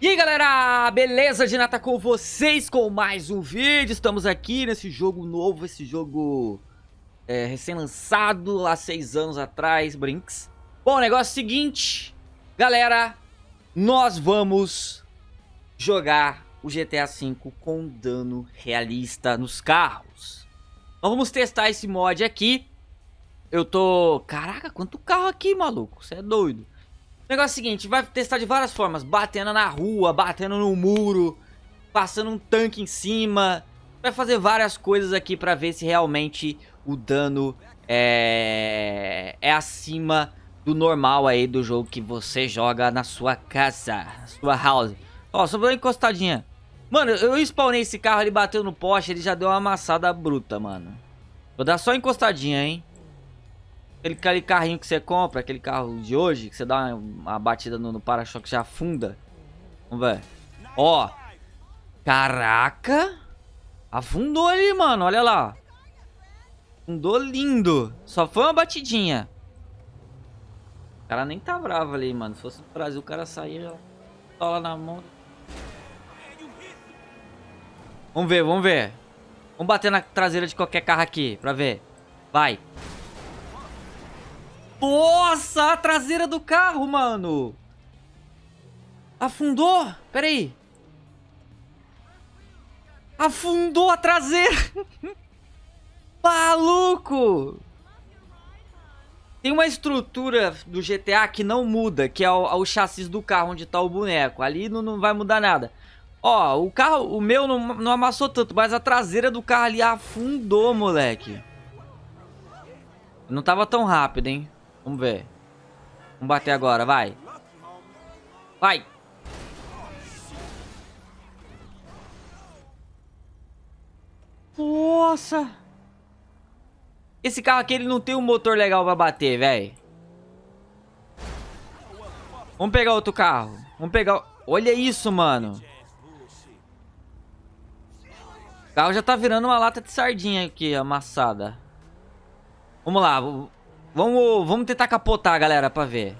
E aí galera, beleza? Ginata com vocês com mais um vídeo. Estamos aqui nesse jogo novo, esse jogo é, recém-lançado há seis anos atrás, Brinks. Bom, o negócio é o seguinte, galera, nós vamos jogar o GTA V com dano realista nos carros. Nós vamos testar esse mod aqui. Eu tô... Caraca, quanto carro aqui, maluco, você é doido o negócio é o seguinte, vai testar de várias formas, batendo na rua, batendo no muro, passando um tanque em cima. Vai fazer várias coisas aqui pra ver se realmente o dano é, é acima do normal aí do jogo que você joga na sua casa, sua house. Ó, só vou uma encostadinha. Mano, eu spawnei esse carro, ele bateu no poste, ele já deu uma amassada bruta, mano. Vou dar só encostadinha, hein. Aquele, carrinho que você compra, aquele carro de hoje, que você dá uma, batida no, no para-choque já afunda. Vamos ver. Ó. Caraca. Afundou ali, mano. Olha lá. Afundou lindo. Só foi uma batidinha. O cara nem tá bravo ali, mano. Se fosse no Brasil, o cara saía lá na mão. Vamos ver, vamos ver. Vamos bater na traseira de qualquer carro aqui, pra ver. Vai. Nossa, a traseira do carro, mano. Afundou? Pera aí. Afundou a traseira. Maluco. Tem uma estrutura do GTA que não muda, que é o, o chassi do carro onde tá o boneco. Ali não, não vai mudar nada. Ó, o carro, o meu não, não amassou tanto, mas a traseira do carro ali afundou, moleque. Não tava tão rápido, hein? Vamos ver. Vamos bater agora, vai. Vai. Nossa. Esse carro aqui, ele não tem um motor legal pra bater, velho. Vamos pegar outro carro. Vamos pegar... Olha isso, mano. O carro já tá virando uma lata de sardinha aqui, amassada. Vamos lá. Vamos, vamos tentar capotar, galera, pra ver.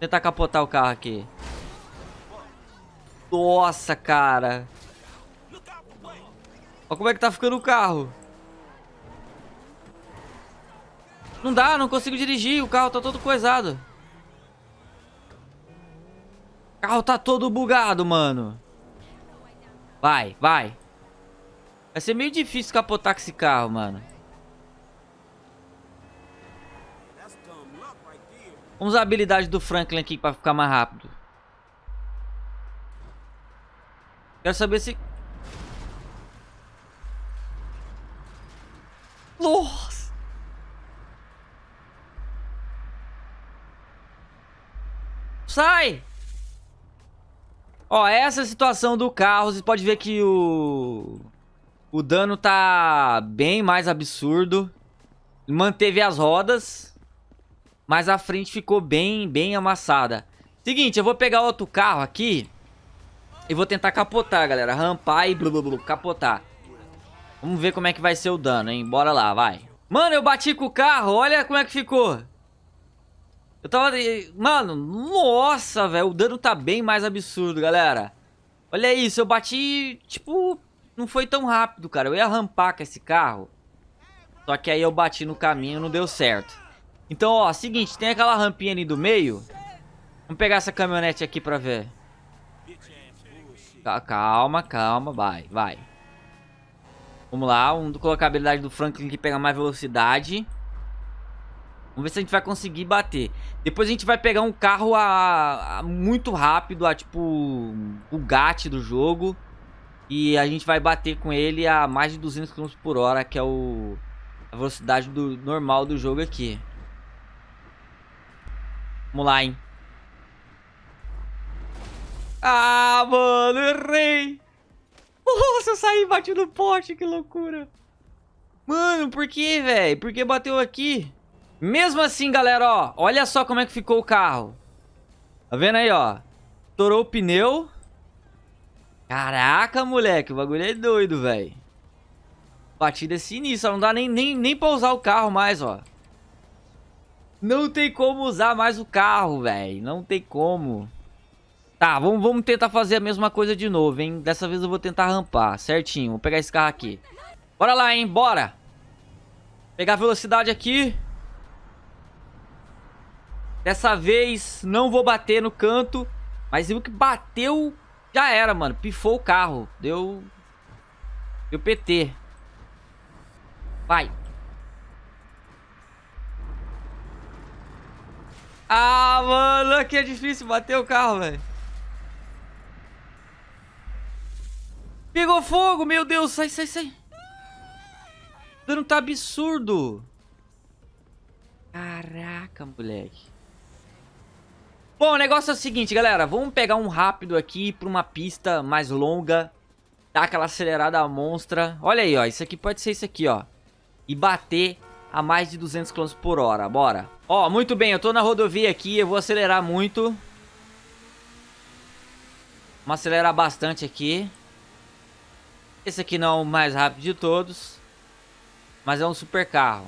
Tentar capotar o carro aqui. Nossa, cara. Olha como é que tá ficando o carro. Não dá, não consigo dirigir. O carro tá todo coisado. O carro tá todo bugado, mano. Vai, vai. Vai ser meio difícil capotar com esse carro, mano. Vamos usar a habilidade do Franklin aqui pra ficar mais rápido. Quero saber se... Nossa! Sai! Ó, essa é a situação do carro. Você pode ver que o... O dano tá bem mais absurdo. Manteve as rodas. Mas a frente ficou bem, bem amassada. Seguinte, eu vou pegar outro carro aqui. E vou tentar capotar, galera. Rampar e blu, blu, blu, capotar. Vamos ver como é que vai ser o dano, hein? Bora lá, vai. Mano, eu bati com o carro. Olha como é que ficou. Eu tava... Mano, nossa, velho. O dano tá bem mais absurdo, galera. Olha isso, eu bati... Tipo, não foi tão rápido, cara. Eu ia rampar com esse carro. Só que aí eu bati no caminho e não deu certo. Então, ó, seguinte, tem aquela rampinha ali do meio. Vamos pegar essa caminhonete aqui pra ver. Calma, calma, vai, vai. Vamos lá, vamos colocar a habilidade do Franklin que pega mais velocidade. Vamos ver se a gente vai conseguir bater. Depois a gente vai pegar um carro a, a muito rápido, a tipo o GAT do jogo. E a gente vai bater com ele a mais de 200 km por hora, que é o, a velocidade do, normal do jogo aqui. Vamos lá, hein. Ah, mano, errei. Nossa, eu saí e bati no poste, que loucura. Mano, por que, velho? Por que bateu aqui? Mesmo assim, galera, ó. Olha só como é que ficou o carro. Tá vendo aí, ó? Estourou o pneu. Caraca, moleque. O bagulho é doido, velho. Batida é sinistra. Não dá nem, nem, nem pra usar o carro mais, ó. Não tem como usar mais o carro, velho. Não tem como. Tá, vamos, tentar fazer a mesma coisa de novo, hein? Dessa vez eu vou tentar rampar, certinho. Vou pegar esse carro aqui. Bora lá, hein? Bora. Pegar a velocidade aqui. Dessa vez não vou bater no canto. Mas viu que bateu, já era, mano. Pifou o carro. Deu... Deu PT. Vai. Ah, mano, aqui é difícil bater o carro, velho. Pegou fogo, meu Deus. Sai, sai, sai. O dano tá absurdo. Caraca, moleque. Bom, o negócio é o seguinte, galera. Vamos pegar um rápido aqui pra uma pista mais longa. Dar aquela acelerada monstra. Olha aí, ó. Isso aqui pode ser isso aqui, ó. E bater a mais de 200 km por hora. Bora. Ó, muito bem. Eu tô na rodovia aqui. Eu vou acelerar muito. Vamos acelerar bastante aqui. Esse aqui não é o mais rápido de todos. Mas é um super carro.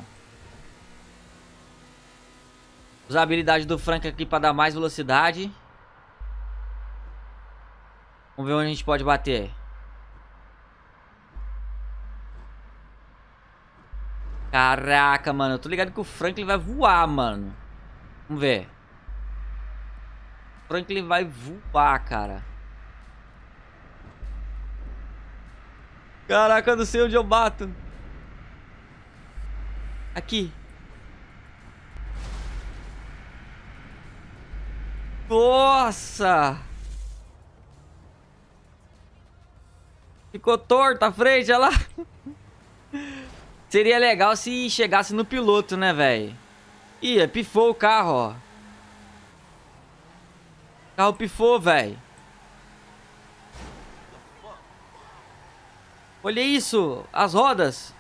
Usar a habilidade do Frank aqui para dar mais velocidade. Vamos ver onde a gente pode bater. Caraca, mano. Eu tô ligado que o Franklin vai voar, mano. Vamos ver. O Franklin vai voar, cara. Caraca, eu não sei onde eu bato. Aqui. Nossa! Ficou torto a frente, olha lá. Seria legal se chegasse no piloto, né, velho? Ih, pifou o carro, ó. O carro pifou, velho. Olha isso, as rodas.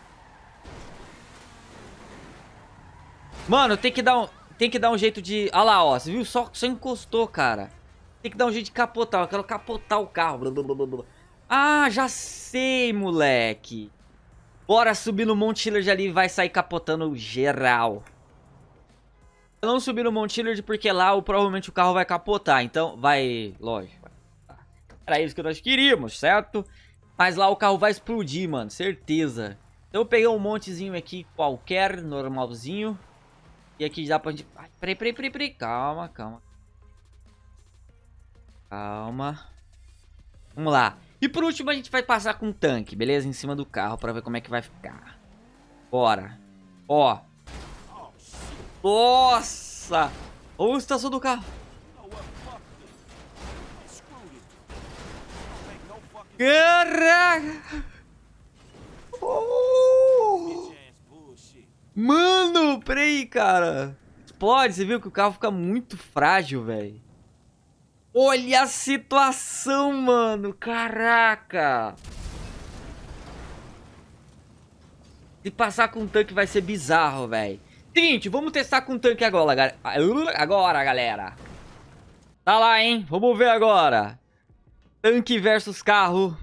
Mano, tem que dar um tem que dar um jeito de... Olha lá, ó. Você viu? Só, só encostou, cara. Tem que dar um jeito de capotar. Eu quero capotar o carro. Ah, já sei, moleque. Bora subir no Mount Hillard ali e vai sair capotando geral. Eu não subi no Hillard porque lá provavelmente o carro vai capotar. Então, vai... Lógico. Era isso que nós queríamos, certo? Mas lá o carro vai explodir, mano. Certeza. Então eu peguei um montezinho aqui qualquer, normalzinho. E aqui dá pra gente... Ai, peraí, peraí, peraí, peraí. Calma, calma. Calma. Vamos lá. E por último a gente vai passar com um tanque, beleza? Em cima do carro pra ver como é que vai ficar. Bora. Ó. Nossa! Olha a estação do carro. Caraca! Oh! Mano, peraí, cara. Explode, você viu que o carro fica muito frágil, velho. Olha a situação, mano. Caraca. Se passar com tanque vai ser bizarro, velho. Seguinte, vamos testar com tanque agora, agora, galera. Tá lá, hein? Vamos ver agora. Tanque versus carro.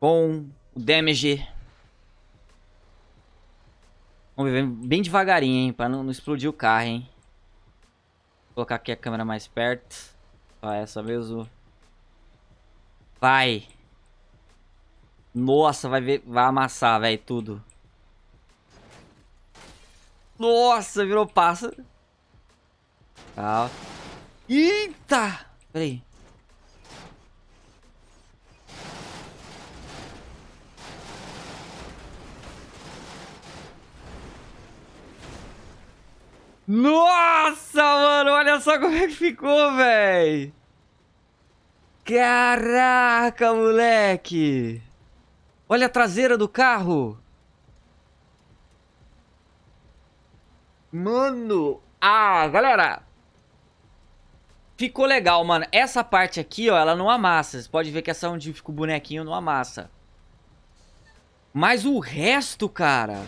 Com o damage Vamos ver bem devagarinho, hein? Pra não, não, explodir o carro, hein? Colocar aqui a câmera mais perto. Ó, essa mesmo. Vai. Nossa, vai ver, vai amassar, velho, tudo. Nossa, virou pássaro. Calma. Eita! Peraí. Nossa, olha só como é que ficou, velho. Caraca, moleque. Olha a traseira do carro. Mano. Ah, galera. Ficou legal, mano. Essa parte aqui, ó, ela não amassa. Você pode ver que essa onde fica o bonequinho não amassa. Mas o resto, cara...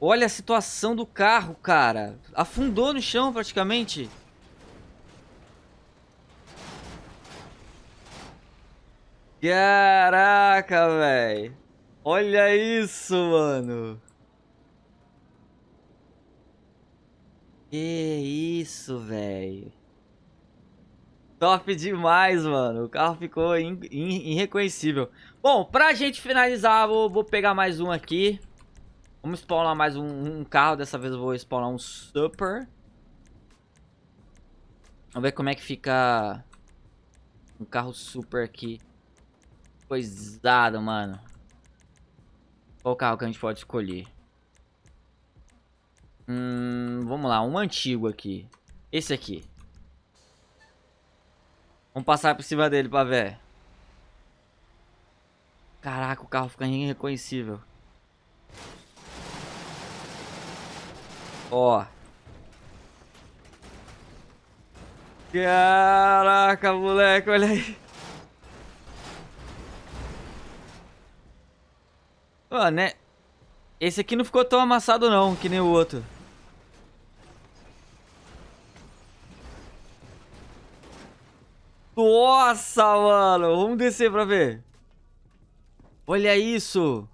Olha a situação do carro, cara. Afundou no chão praticamente. Caraca, velho. Olha isso, mano. Que isso, velho. Top demais, mano. O carro ficou irreconhecível. Bom, pra gente finalizar, vou, vou pegar mais um aqui. Vamos spawnar mais um, um, carro. Dessa vez eu vou spawnar um Super. Vamos ver como é que fica um carro Super aqui. Coisado, mano. Qual carro que a gente pode escolher? Hum, vamos lá, um antigo aqui. Esse aqui. Vamos passar por cima dele pra ver. Caraca, o carro fica irreconhecível. Ó. Caraca, moleque, olha aí. Ó, né? Esse aqui não ficou tão amassado não, que nem o outro. Nossa, mano. Vamos descer pra ver. Olha isso.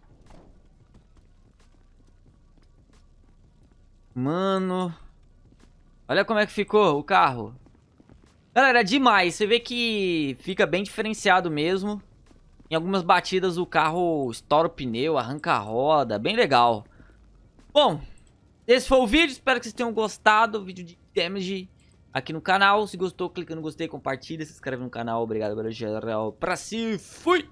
Mano. Olha como é que ficou o carro. Galera, é demais. Você vê que fica bem diferenciado mesmo. Em algumas batidas o carro estoura o pneu, arranca a roda. Bem legal. Bom, esse foi o vídeo. Espero que vocês tenham gostado. Vídeo de damage aqui no canal. Se gostou, clica no gostei, compartilha, se inscreve no canal. Obrigado geral. Pra si, fui!